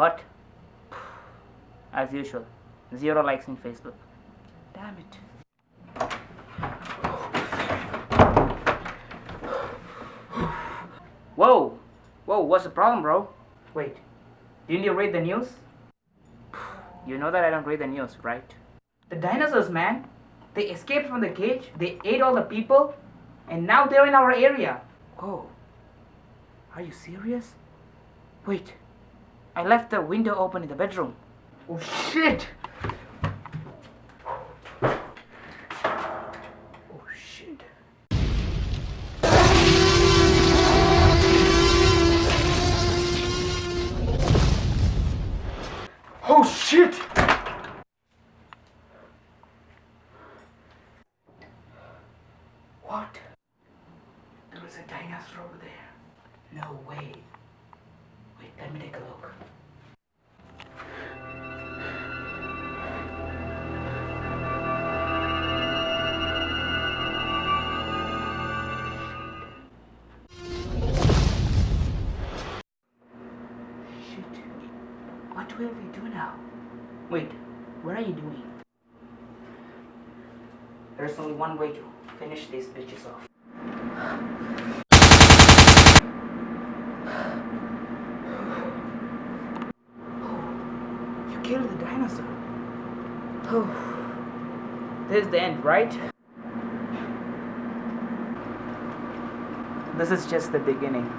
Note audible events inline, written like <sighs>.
What? <sighs> As usual, zero likes in Facebook. Damn it. Whoa! Whoa, what's the problem, bro? Wait, didn't you read the news? <sighs> You know that I don't read the news, right? The dinosaurs, man! They escaped from the cage, they ate all the people, and now they're in our area. Oh, are you serious? Wait, I left the window open in the bedroom. Oh shit! Oh shit. Oh shit! What? There was a dinosaur over there. No way. Let me take a look. Shit. What will we do now? Wait, what are you doing? There's only one way to finish these bitches off. killed the dinosaur. Oh, this is the end, right? This is just the beginning.